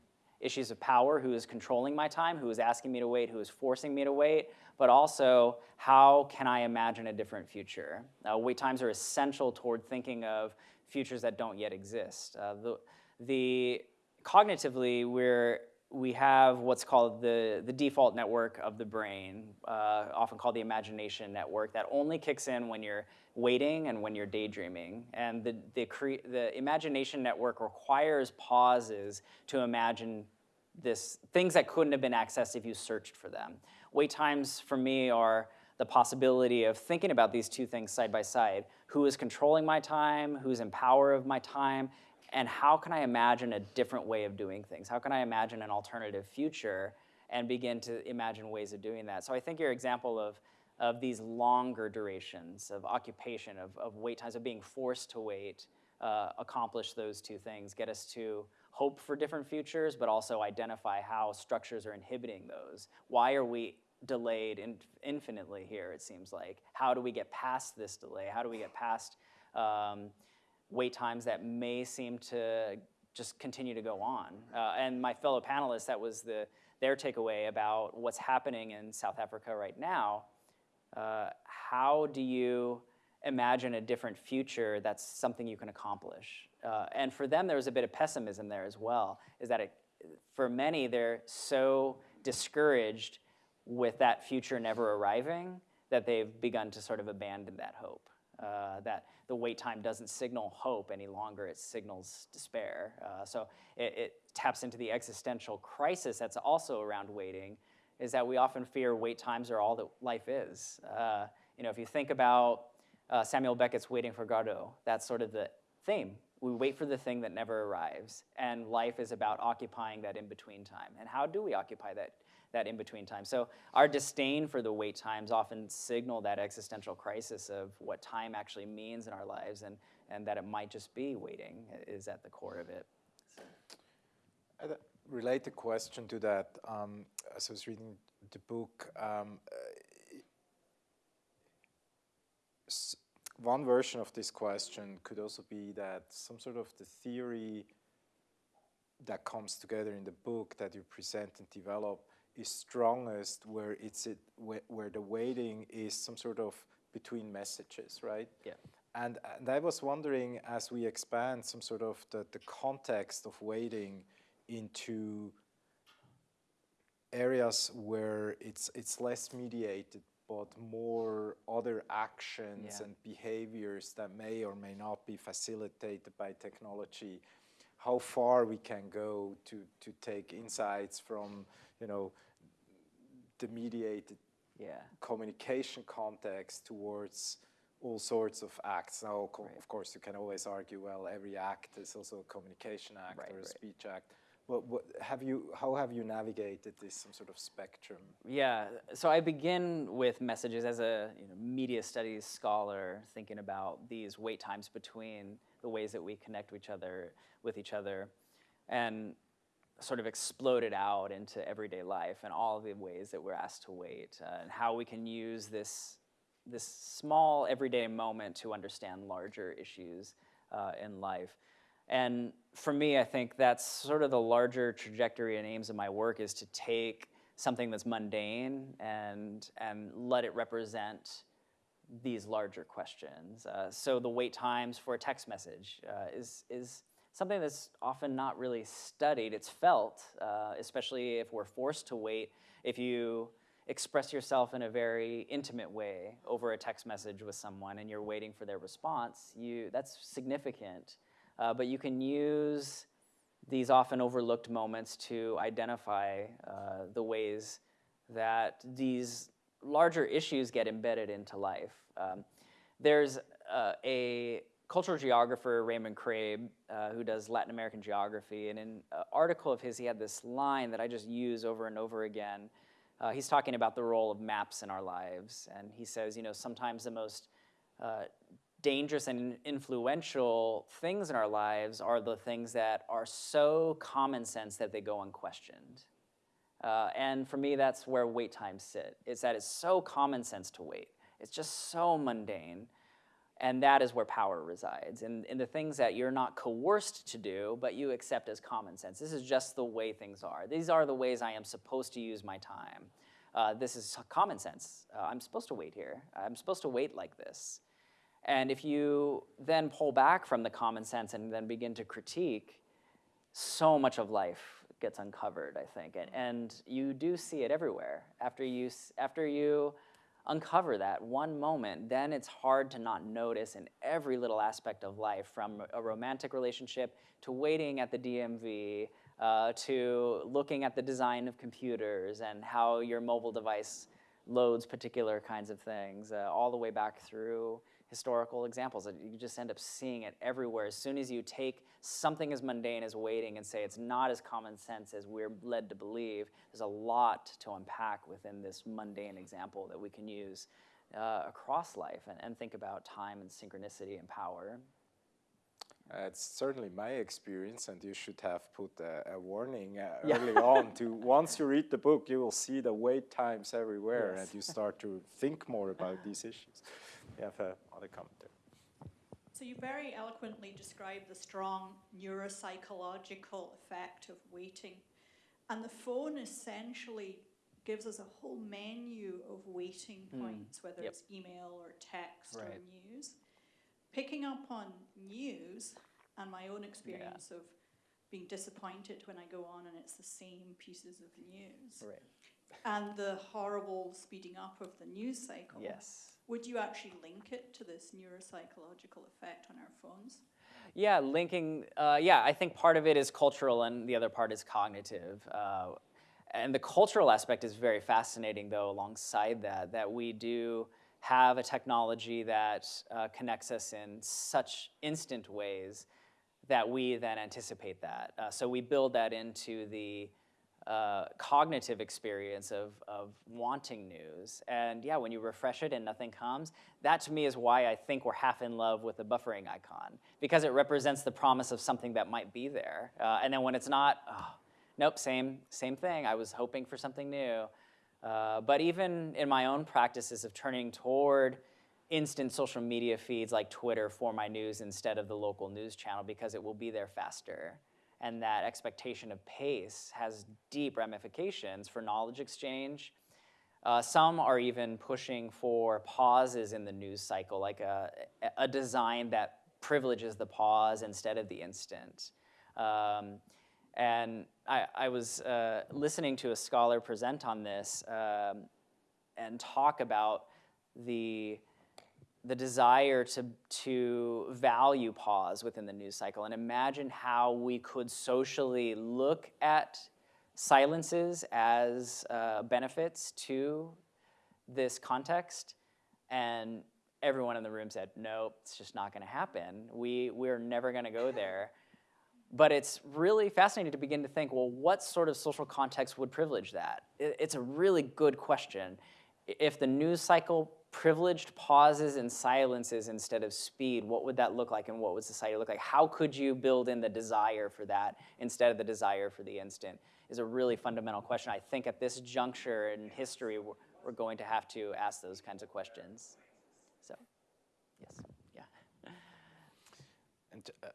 issues of power, who is controlling my time, who is asking me to wait, who is forcing me to wait, but also how can I imagine a different future? Uh, wait times are essential toward thinking of futures that don't yet exist. Uh, the, the, cognitively, we're, we have what's called the, the default network of the brain, uh, often called the imagination network, that only kicks in when you're waiting and when you're daydreaming. And the, the, the imagination network requires pauses to imagine this, things that couldn't have been accessed if you searched for them. Wait times for me are the possibility of thinking about these two things side by side. Who is controlling my time? Who's in power of my time? And how can I imagine a different way of doing things? How can I imagine an alternative future and begin to imagine ways of doing that? So I think your example of, of these longer durations of occupation, of, of wait times, of being forced to wait, uh, accomplish those two things, get us to hope for different futures, but also identify how structures are inhibiting those. Why are we delayed in infinitely here, it seems like? How do we get past this delay? How do we get past um, wait times that may seem to just continue to go on. Uh, and my fellow panelists, that was the, their takeaway about what's happening in South Africa right now. Uh, how do you imagine a different future that's something you can accomplish? Uh, and for them, there was a bit of pessimism there as well, is that it, for many, they're so discouraged with that future never arriving that they've begun to sort of abandon that hope. Uh, that the wait time doesn't signal hope any longer, it signals despair. Uh, so it, it, taps into the existential crisis that's also around waiting, is that we often fear wait times are all that life is. Uh, you know, if you think about uh, Samuel Beckett's Waiting for Godot, that's sort of the theme. We wait for the thing that never arrives, and life is about occupying that in-between time. And how do we occupy that that in-between time. So our disdain for the wait times often signal that existential crisis of what time actually means in our lives and, and that it might just be waiting is at the core of it. So. A related question to that, um, as I was reading the book, um, one version of this question could also be that some sort of the theory that comes together in the book that you present and develop is strongest where it's it, where, where the waiting is some sort of between messages, right? Yeah. And, and I was wondering, as we expand some sort of the, the context of waiting into areas where it's, it's less mediated, but more other actions yeah. and behaviors that may or may not be facilitated by technology, how far we can go to, to take insights from, you know, the mediated yeah. communication context towards all sorts of acts. Now, right. of course, you can always argue, well, every act is also a communication act right, or a right. speech act. What, what, have you, how have you navigated this some sort of spectrum? Yeah, so I begin with messages as a you know, media studies scholar, thinking about these wait times between the ways that we connect with each other, with each other, and sort of exploded out into everyday life and all the ways that we're asked to wait uh, and how we can use this, this small everyday moment to understand larger issues uh, in life. And for me, I think that's sort of the larger trajectory and aims of my work is to take something that's mundane and, and let it represent these larger questions. Uh, so the wait times for a text message uh, is, is something that's often not really studied. It's felt, uh, especially if we're forced to wait. If you express yourself in a very intimate way over a text message with someone and you're waiting for their response, you, that's significant. Uh, but you can use these often overlooked moments to identify uh, the ways that these larger issues get embedded into life. Um, there's uh, a cultural geographer Raymond Craib, uh, who does Latin American geography, and in an article of his, he had this line that I just use over and over again. Uh, he's talking about the role of maps in our lives, and he says, you know, sometimes the most uh, dangerous and influential things in our lives are the things that are so common sense that they go unquestioned. Uh, and for me, that's where wait times sit. It's that it's so common sense to wait. It's just so mundane and that is where power resides, in, in the things that you're not coerced to do, but you accept as common sense. This is just the way things are. These are the ways I am supposed to use my time. Uh, this is common sense. Uh, I'm supposed to wait here. I'm supposed to wait like this. And if you then pull back from the common sense and then begin to critique, so much of life gets uncovered, I think. And, and you do see it everywhere. After you, after you uncover that one moment, then it's hard to not notice in every little aspect of life, from a romantic relationship to waiting at the DMV, uh, to looking at the design of computers and how your mobile device loads particular kinds of things, uh, all the way back through historical examples. You just end up seeing it everywhere. As soon as you take something as mundane as waiting and say it's not as common sense as we're led to believe, there's a lot to unpack within this mundane example that we can use uh, across life and, and think about time and synchronicity and power. Uh, it's certainly my experience, and you should have put a, a warning uh, yeah. early on to once you read the book, you will see the wait times everywhere, yes. and you start to think more about these issues. You have uh, other comment there. So you very eloquently describe the strong neuropsychological effect of waiting. And the phone essentially gives us a whole menu of waiting Mm. points, whether Yep. it's email or text or news. Picking up on news and my own experience of being disappointed when I go on and it's the same pieces of news Right. and the horrible speeding up of the news cycle. Yes. Would you actually link it to this neuropsychological effect on our phones? Yeah, linking, uh, yeah, I think part of it is cultural and the other part is cognitive. Uh, and the cultural aspect is very fascinating, though, alongside that, that we do have a technology that uh, connects us in such instant ways that we then anticipate that. Uh, so we build that into the uh, cognitive experience of, of wanting news. And yeah, when you refresh it and nothing comes, that to me is why I think we're half in love with the buffering icon, because it represents the promise of something that might be there. Uh, and then when it's not, oh, nope, same, same thing. I was hoping for something new. Uh, but even in my own practices of turning toward instant social media feeds like Twitter for my news instead of the local news channel because it will be there faster and that expectation of pace has deep ramifications for knowledge exchange. Uh, some are even pushing for pauses in the news cycle, like a, a design that privileges the pause instead of the instant. Um, and I, I was uh, listening to a scholar present on this um, and talk about the the desire to, to value pause within the news cycle and imagine how we could socially look at silences as uh, benefits to this context. And everyone in the room said, no, it's just not gonna happen. We, we're never gonna go there. But it's really fascinating to begin to think, well, what sort of social context would privilege that? It, it's a really good question. If the news cycle privileged pauses and silences instead of speed, what would that look like and what would society look like? How could you build in the desire for that instead of the desire for the instant is a really fundamental question. I think at this juncture in history, we're, going to have to ask those kinds of questions. So, yes, yeah. And uh,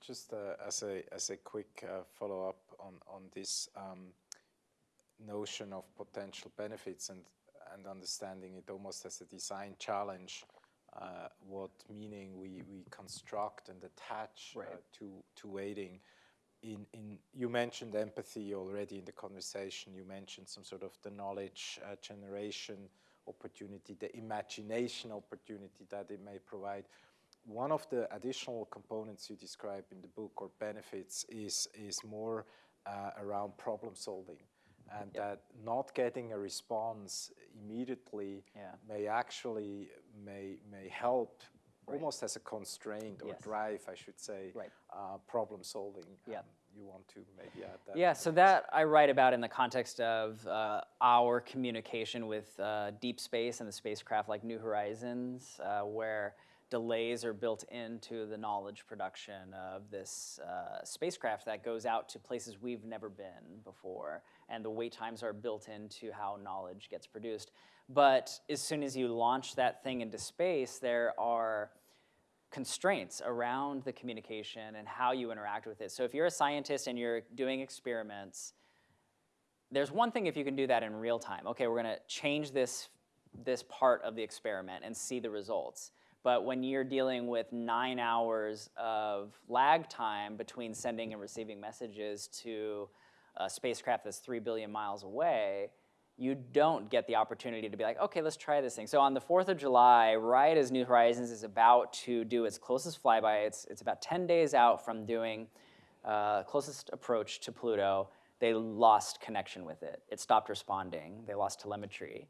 just uh, as a as a quick uh, follow up on on this um, notion of potential benefits and and understanding it almost as a design challenge, uh, what meaning we we construct and attach uh, to to waiting. In, in you mentioned empathy already in the conversation. You mentioned some sort of the knowledge uh, generation opportunity, the imagination opportunity that it may provide one of the additional components you describe in the book or benefits is, is more uh, around problem solving. And that not getting a response immediately yeah. may actually may, may help right. almost as a constraint or yes. drive, I should say, right. uh, problem solving. Yeah. Um, you want to maybe add that? Yeah, so that I write about in the context of uh, our communication with uh, deep space and the spacecraft like New Horizons, uh, where delays are built into the knowledge production of this uh, spacecraft that goes out to places we've never been before. And the wait times are built into how knowledge gets produced. But as soon as you launch that thing into space, there are constraints around the communication and how you interact with it. So if you're a scientist and you're doing experiments, there's one thing if you can do that in real time. Okay, we're gonna change this, this part of the experiment and see the results. But when you're dealing with nine hours of lag time between sending and receiving messages to a spacecraft that's three billion miles away, you don't get the opportunity to be like, okay, let's try this thing. So on the 4th of July, right as New Horizons is about to do its closest flyby, it's, it's about 10 days out from doing uh, closest approach to Pluto, they lost connection with it. It stopped responding. They lost telemetry.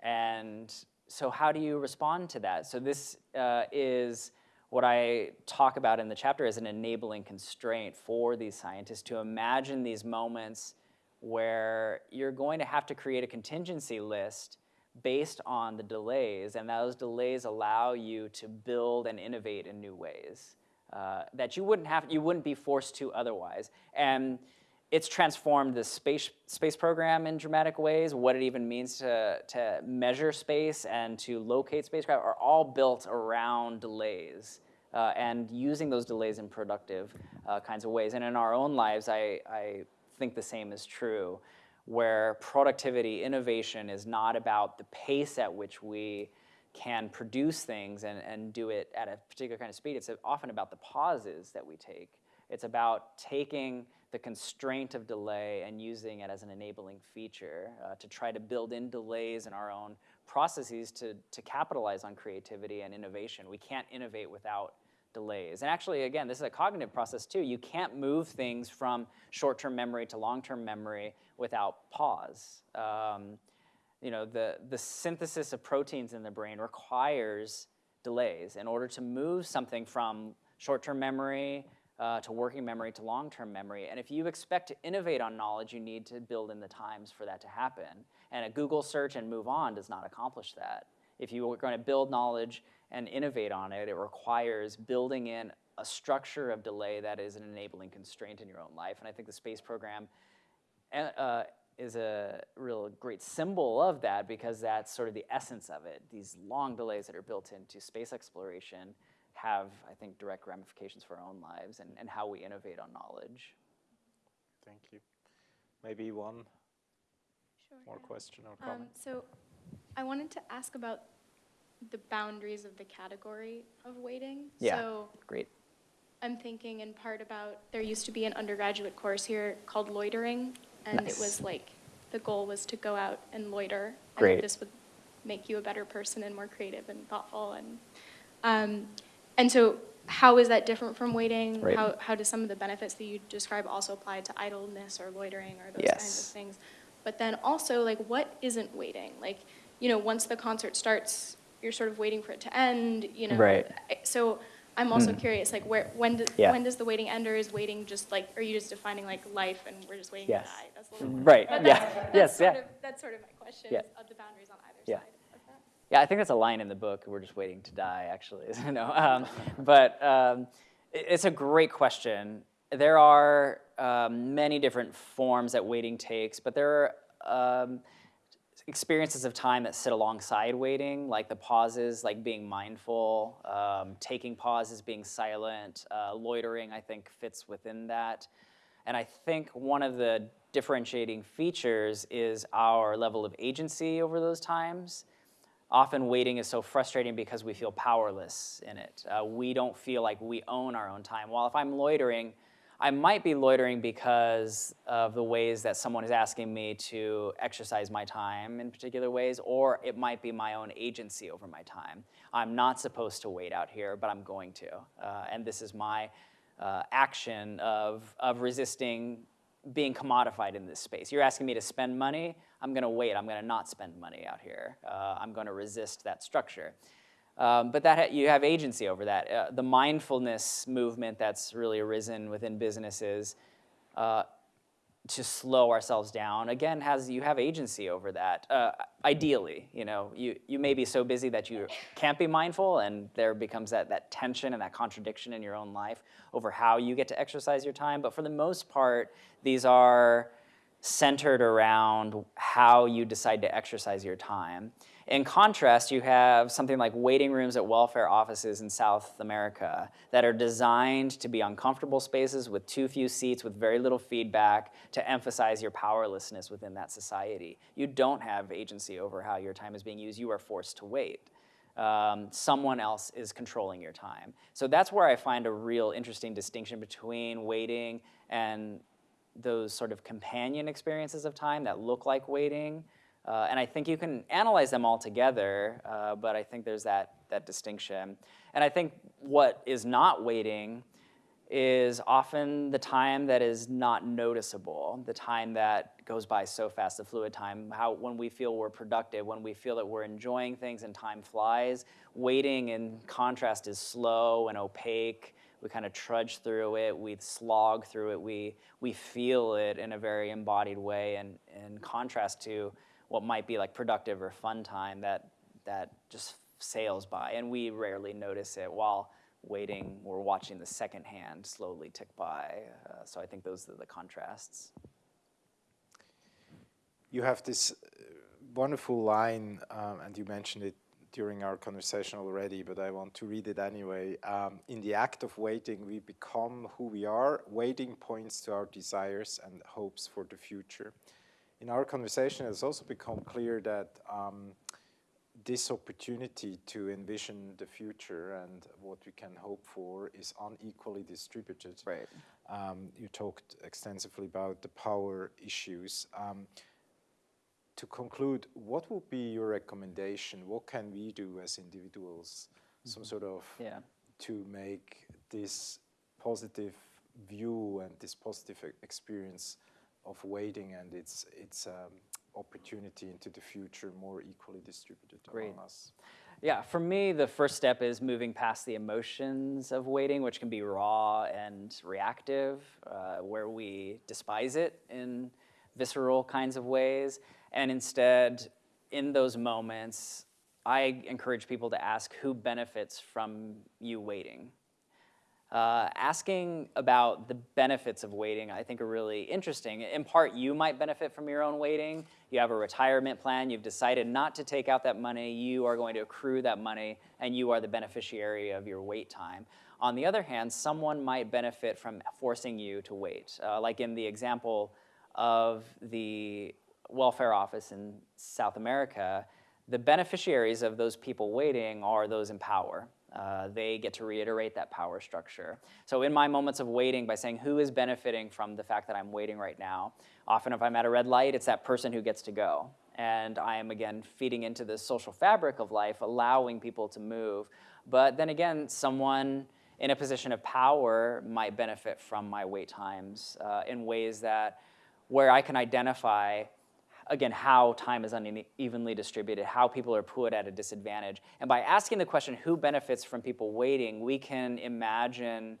And so how do you respond to that? So this uh, is what I talk about in the chapter is an enabling constraint for these scientists to imagine these moments where you're going to have to create a contingency list based on the delays, and those delays allow you to build and innovate in new ways uh, that you wouldn't have, you wouldn't be forced to otherwise. And it's transformed the space, space program in dramatic ways. What it even means to, to measure space and to locate spacecraft are all built around delays. Uh, and using those delays in productive uh, kinds of ways. And in our own lives, I, I think the same is true, where productivity, innovation is not about the pace at which we can produce things and, and do it at a particular kind of speed. It's often about the pauses that we take. It's about taking the constraint of delay and using it as an enabling feature uh, to try to build in delays in our own processes to, to capitalize on creativity and innovation. We can't innovate without delays. And actually, again, this is a cognitive process too. You can't move things from short-term memory to long-term memory without pause. Um, you know, the, the synthesis of proteins in the brain requires delays in order to move something from short-term memory uh, to working memory to long-term memory. And if you expect to innovate on knowledge, you need to build in the times for that to happen. And a Google search and move on does not accomplish that. If you are going to build knowledge and innovate on it, it requires building in a structure of delay that is an enabling constraint in your own life. And I think the space program uh, is a real great symbol of that because that's sort of the essence of it. These long delays that are built into space exploration have, I think, direct ramifications for our own lives and, and how we innovate on knowledge. Thank you. Maybe one sure, more yeah. question or um, comment? so I wanted to ask about the boundaries of the category of waiting. Yeah, so great. I'm thinking in part about, there used to be an undergraduate course here called loitering, and nice. it was like, the goal was to go out and loiter. Great. And this would make you a better person and more creative and thoughtful. And, um, and so how is that different from waiting? Right. How, how do some of the benefits that you describe also apply to idleness or loitering or those Yes. kinds of things? But then also, like, what isn't waiting? Like, you know, once the concert starts, you're sort of waiting for it to end, you know? Right. So I'm also Hmm. curious, like, where, when, do, Yeah. when does the waiting end, or is waiting just like, are you just defining like life and we're just waiting Yes. to die? That's a little Right, but yeah, that's, yes, sort yeah. Of, that's sort of my question, Yeah. of the boundaries on either Yeah. side. Yeah, I think that's a line in the book. We're just waiting to die, actually. no, um, but um, it- it's a great question. There are um, many different forms that waiting takes, but there are um, experiences of time that sit alongside waiting, like the pauses, like being mindful, um, taking pauses, being silent, uh, loitering, I think fits within that. And I think one of the differentiating features is our level of agency over those times. Often waiting is so frustrating because we feel powerless in it. Uh, we don't feel like we own our own time. While if I'm loitering, I might be loitering because of the ways that someone is asking me to exercise my time in particular ways, or it might be my own agency over my time. I'm not supposed to wait out here, but I'm going to. Uh, and this is my uh, action of, of resisting being commodified in this space. You're asking me to spend money, I'm gonna wait, I'm gonna not spend money out here. Uh, I'm gonna resist that structure. Um, but that you have agency over that. Uh, the mindfulness movement that's really arisen within businesses uh, to slow ourselves down again has you have agency over that. Uh, ideally, you know, you you may be so busy that you can't be mindful, and there becomes that that tension and that contradiction in your own life over how you get to exercise your time. But for the most part, these are centered around how you decide to exercise your time. In contrast, you have something like waiting rooms at welfare offices in South America that are designed to be uncomfortable spaces with too few seats, with very little feedback, to emphasize your powerlessness within that society. You don't have agency over how your time is being used. You are forced to wait. Um, someone else is controlling your time. So that's where I find a real interesting distinction between waiting and those sort of companion experiences of time that look like waiting. Uh, and I think you can analyze them all together, uh, but I think there's that, that distinction. And I think what is not waiting is often the time that is not noticeable, the time that goes by so fast, the fluid time, how when we feel we're productive, when we feel that we're enjoying things and time flies. Waiting in contrast is slow and opaque. We kind of trudge through it, we slog through it, we, we feel it in a very embodied way and in contrast to what might be like productive or fun time that, that just sails by and we rarely notice it while waiting, we're watching the second hand slowly tick by. Uh, so I think those are the contrasts. You have this uh, wonderful line, um, and you mentioned it during our conversation already, but I want to read it anyway. Um, in the act of waiting, we become who we are. Waiting points to our desires and hopes for the future. In our conversation, it's also become clear that um, this opportunity to envision the future and what we can hope for is unequally distributed. Right. Um, you talked extensively about the power issues. Um, to conclude, what would be your recommendation? What can we do as individuals, mm -hmm. some sort of, yeah. to make this positive view and this positive experience of waiting and its its um, opportunity into the future more equally distributed Great. among us? Yeah, for me, the first step is moving past the emotions of waiting, which can be raw and reactive, uh, where we despise it in visceral kinds of ways, and instead, in those moments, I encourage people to ask who benefits from you waiting. Uh, asking about the benefits of waiting, I think, are really interesting. In part, you might benefit from your own waiting. You have a retirement plan. You've decided not to take out that money. You are going to accrue that money, and you are the beneficiary of your wait time. On the other hand, someone might benefit from forcing you to wait. Uh, like in the example of the welfare office in South America, the beneficiaries of those people waiting are those in power. Uh, they get to reiterate that power structure. So in my moments of waiting, by saying who is benefiting from the fact that I'm waiting right now, often if I'm at a red light, it's that person who gets to go. And I am, again, feeding into the social fabric of life, allowing people to move. But then again, someone in a position of power might benefit from my wait times uh, in ways that where I can identify again, how time is unevenly distributed, how people are put at a disadvantage. And by asking the question, who benefits from people waiting, we can imagine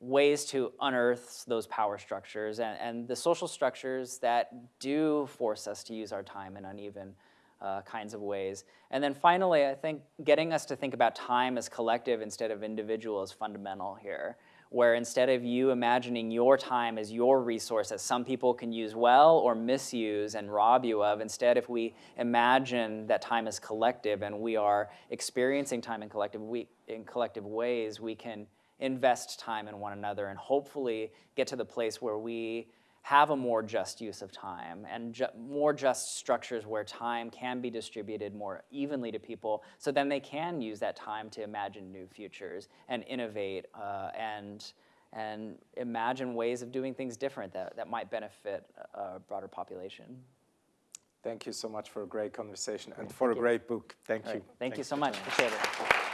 ways to unearth those power structures and, and the social structures that do force us to use our time in uneven uh, kinds of ways. And then finally, I think getting us to think about time as collective instead of individual is fundamental here where instead of you imagining your time as your resource that some people can use well or misuse and rob you of, instead if we imagine that time is collective and we are experiencing time in collective, we, in collective ways, we can invest time in one another and hopefully get to the place where we have a more just use of time and ju more just structures where time can be distributed more evenly to people so then they can use that time to imagine new futures and innovate uh, and, and imagine ways of doing things different that, that might benefit a broader population. Thank you so much for a great conversation and for Thank a you. great book. Thank right. you. Thank, Thank you so much. Appreciate it.